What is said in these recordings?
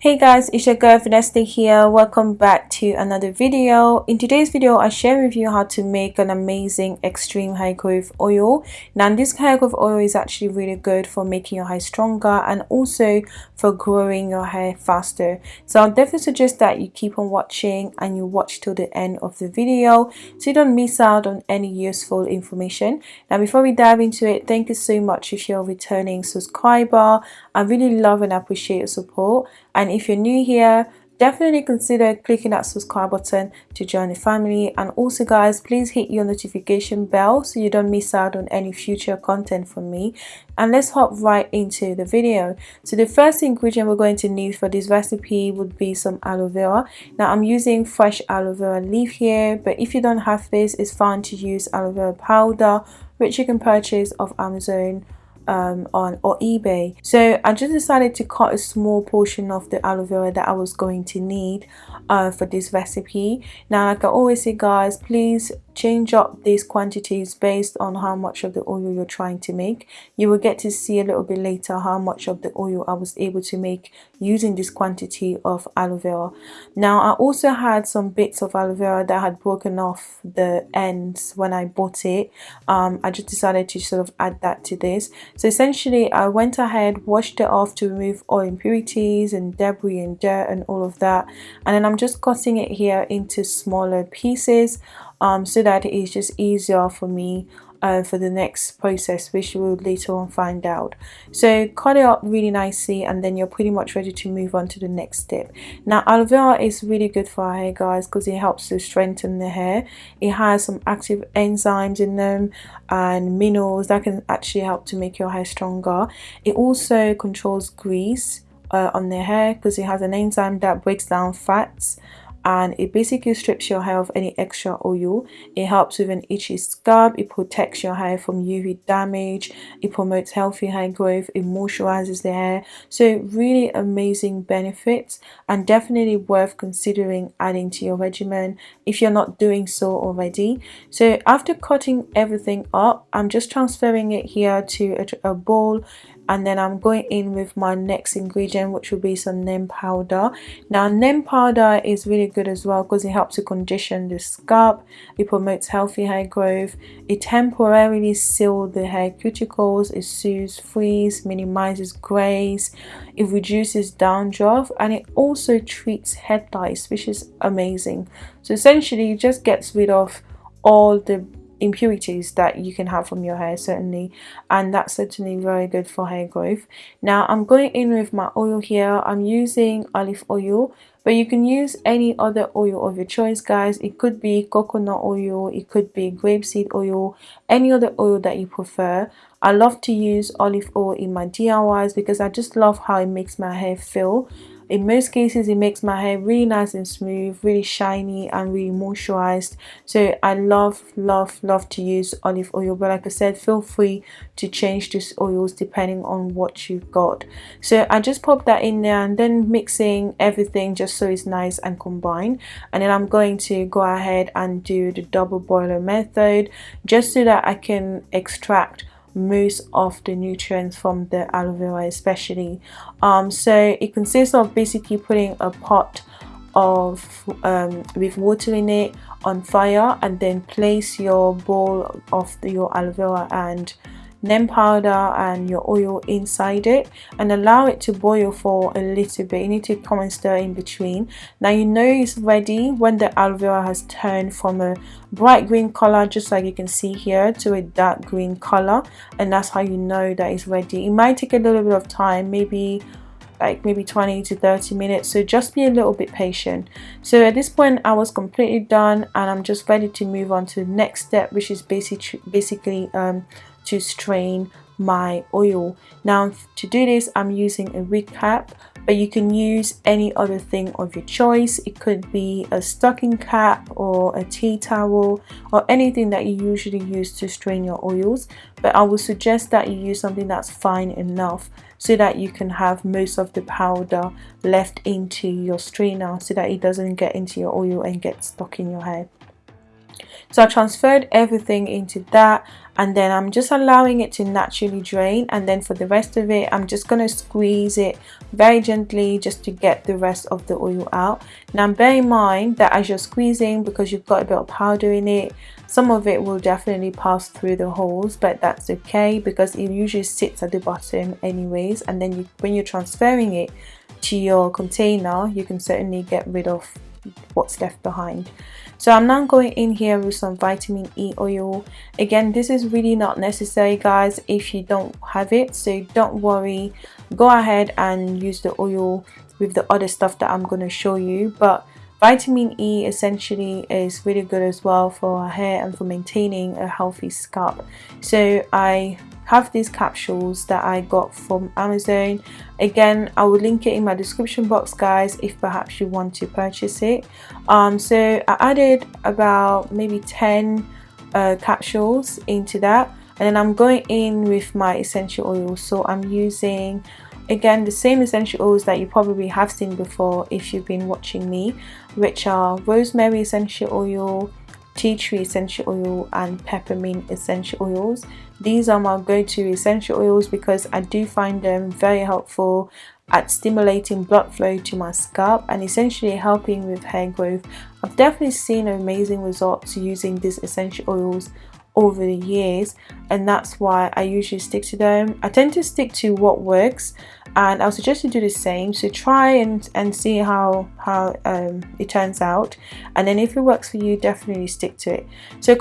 Hey guys, it's your girl Vanessa here. Welcome back to another video. In today's video, I share with you how to make an amazing extreme hair growth oil. Now this hair growth oil is actually really good for making your hair stronger and also for growing your hair faster. So I'll definitely suggest that you keep on watching and you watch till the end of the video so you don't miss out on any useful information. Now before we dive into it, thank you so much if you're a returning subscriber. I really love and appreciate your support and if you're new here definitely consider clicking that subscribe button to join the family. And also guys please hit your notification bell so you don't miss out on any future content from me. And let's hop right into the video. So the first ingredient we're going to need for this recipe would be some aloe vera. Now i'm using fresh aloe vera leaf here but if you don't have this it's fine to use aloe vera powder which you can purchase off amazon um, on or eBay. So I just decided to cut a small portion of the aloe vera that I was going to need uh, for this recipe. Now like I always say guys, please change up these quantities based on how much of the oil you're trying to make. You will get to see a little bit later how much of the oil I was able to make using this quantity of aloe vera. Now I also had some bits of aloe vera that had broken off the ends when I bought it. Um, I just decided to sort of add that to this. So essentially I went ahead washed it off to remove all impurities and debris and dirt and all of that. And then I'm just cutting it here into smaller pieces um, so that it is just easier for me uh, for the next process which will later on find out. So cut it up really nicely and then you're pretty much ready to move on to the next step. Now aloe vera is really good for our hair guys because it helps to strengthen the hair. It has some active enzymes in them and minerals that can actually help to make your hair stronger. It also controls grease uh, on the hair because it has an enzyme that breaks down fats and it basically strips your hair of any extra oil. It helps with an itchy scalp. It protects your hair from uv damage. It promotes healthy hair growth. It moisturizes the hair. So really amazing benefits and definitely worth considering adding to your regimen if you're not doing so already. So after cutting everything up i'm just transferring it here to a, a bowl and then I'm going in with my next ingredient which will be some neem powder. Now neem powder is really good as well because it helps to condition the scalp it promotes healthy hair growth it temporarily seals the hair cuticles it soothes frizz minimizes grays it reduces dandruff and it also treats head lice which is amazing. So essentially it just gets rid of all the impurities that you can have from your hair certainly. And that's certainly very good for hair growth. Now I'm going in with my oil here. I'm using olive oil but you can use any other oil of your choice guys. It could be coconut oil it could be grapeseed oil any other oil that you prefer. I love to use olive oil in my DIYs because I just love how it makes my hair feel in most cases it makes my hair really nice and smooth really shiny and really moisturized. So I love love love to use olive oil but like I said feel free to change these oils depending on what you've got. So I just pop that in there and then mixing everything just so it's nice and combined. And then I'm going to go ahead and do the double boiler method just so that I can extract most of the nutrients from the aloe vera especially. Um, so it consists of basically putting a pot of um, with water in it on fire and then place your bowl of the, your aloe vera and neem powder and your oil inside it and allow it to boil for a little bit. You need to come and stir in between. Now you know it's ready when the aloe vera has turned from a bright green color just like you can see here to a dark green color and that's how you know that it's ready. It might take a little bit of time maybe like maybe 20 to 30 minutes so just be a little bit patient. So at this point I was completely done and I'm just ready to move on to the next step which is basically basically um, to strain my oil. Now to do this I'm using a wig cap but you can use any other thing of your choice. It could be a stocking cap or a tea towel or anything that you usually use to strain your oils but I would suggest that you use something that's fine enough so that you can have most of the powder left into your strainer so that it doesn't get into your oil and get stuck in your hair so I transferred everything into that and then I'm just allowing it to naturally drain. And then for the rest of it I'm just going to squeeze it very gently just to get the rest of the oil out. Now bear in mind that as you're squeezing because you've got a bit of powder in it some of it will definitely pass through the holes but that's okay because it usually sits at the bottom anyways. And then you, when you're transferring it to your container you can certainly get rid of what's left behind. So I'm now going in here with some vitamin E oil. Again this is really not necessary guys if you don't have it. So don't worry. Go ahead and use the oil with the other stuff that I'm going to show you. But vitamin E essentially is really good as well for hair and for maintaining a healthy scalp. So I have these capsules that I got from Amazon. Again I will link it in my description box guys if perhaps you want to purchase it. Um, so I added about maybe 10 uh, capsules into that and then I'm going in with my essential oils so I'm using again the same essential oils that you probably have seen before if you've been watching me which are rosemary essential oil tea tree essential oil and peppermint essential oils these are my go-to essential oils because I do find them very helpful at stimulating blood flow to my scalp and essentially helping with hair growth. I've definitely seen amazing results using these essential oils over the years and that's why I usually stick to them. I tend to stick to what works and I'll suggest you do the same. So try and and see how how um, it turns out. And then if it works for you definitely stick to it. So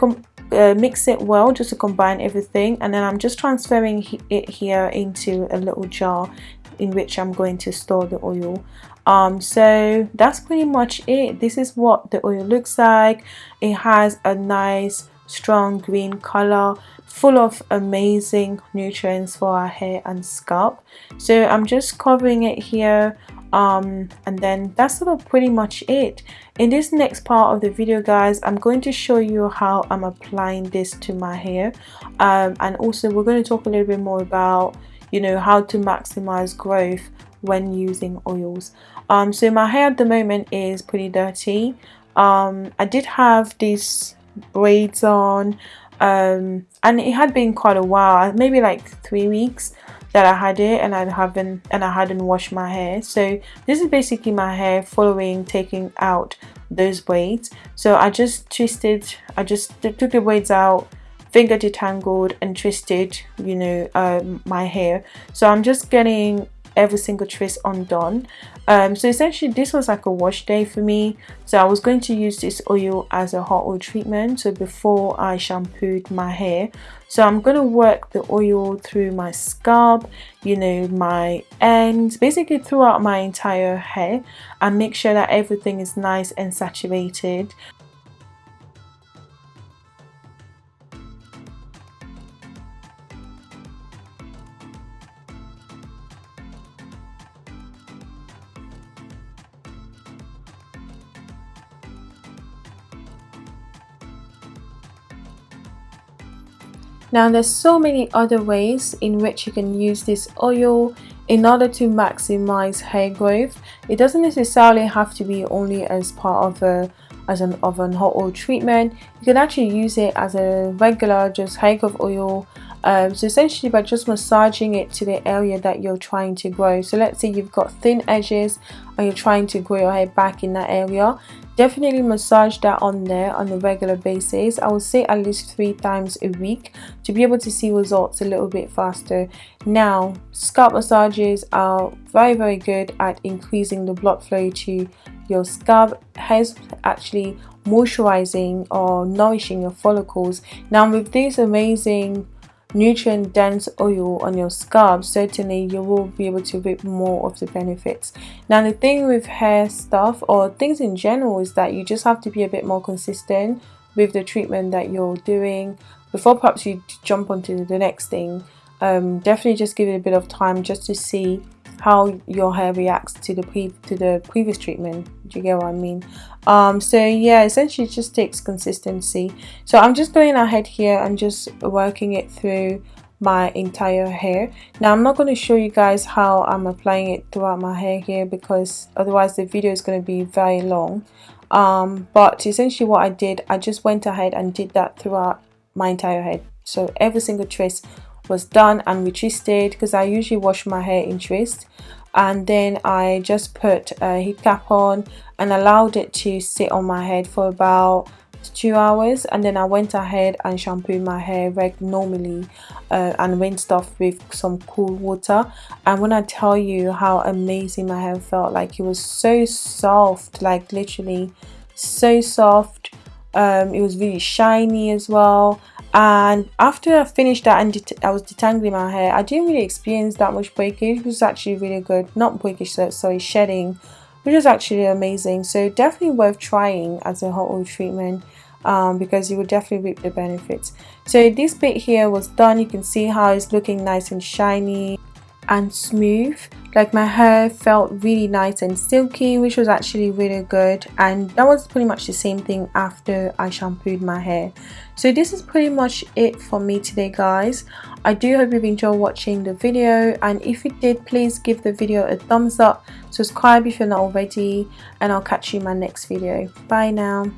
uh, mix it well just to combine everything. And then I'm just transferring it here into a little jar in which I'm going to store the oil. Um, so that's pretty much it. This is what the oil looks like. It has a nice strong green color full of amazing nutrients for our hair and scalp. So I'm just covering it here um, and then that's sort of pretty much it. In this next part of the video guys I'm going to show you how I'm applying this to my hair. Um, and also we're going to talk a little bit more about you know how to maximize growth when using oils. Um, so my hair at the moment is pretty dirty. Um, I did have these braids on um, and it had been quite a while maybe like three weeks that I had it and I haven't and I hadn't washed my hair. So this is basically my hair following taking out those braids. So I just twisted I just took the braids out finger detangled and twisted you know um, my hair. So I'm just getting every single twist undone um, so essentially this was like a wash day for me. So I was going to use this oil as a hot oil treatment. So before I shampooed my hair. So I'm going to work the oil through my scalp you know my ends basically throughout my entire hair. And make sure that everything is nice and saturated Now there's so many other ways in which you can use this oil in order to maximize hair growth. It doesn't necessarily have to be only as part of a as an of an hot oil treatment. You can actually use it as a regular just hair growth oil. Um, so essentially by just massaging it to the area that you're trying to grow. So let's say you've got thin edges and you're trying to grow your hair back in that area definitely massage that on there on a regular basis. I would say at least three times a week to be able to see results a little bit faster. Now scalp massages are very very good at increasing the blood flow to your scalp has actually moisturizing or nourishing your follicles. Now with these amazing nutrient dense oil on your scalp certainly you will be able to reap more of the benefits. Now the thing with hair stuff or things in general is that you just have to be a bit more consistent with the treatment that you're doing before perhaps you jump onto the next thing. Um, definitely just give it a bit of time just to see how your hair reacts to the pre to the previous treatment do you get what I mean? Um, so yeah essentially it just takes consistency. So I'm just going ahead here and just working it through my entire hair. Now I'm not going to show you guys how I'm applying it throughout my hair here because otherwise the video is going to be very long. Um, but essentially what I did I just went ahead and did that throughout my entire head. So every single twist was done and retwisted because I usually wash my hair in twist and then I just put a heat cap on and allowed it to sit on my head for about two hours. And then I went ahead and shampooed my hair like normally uh, and rinsed off with some cool water. And when I tell you how amazing my hair felt like it was so soft like literally so soft. Um, it was really shiny as well and after I finished that and I was detangling my hair I didn't really experience that much breakage it was actually really good. Not breakage sorry shedding which is actually amazing. So definitely worth trying as a hot oil treatment um, because you will definitely reap the benefits. So this bit here was done. You can see how it's looking nice and shiny and smooth. Like my hair felt really nice and silky which was actually really good. And that was pretty much the same thing after I shampooed my hair. So this is pretty much it for me today guys. I do hope you've enjoyed watching the video. And if you did please give the video a thumbs up. Subscribe if you're not already. And I'll catch you in my next video. Bye now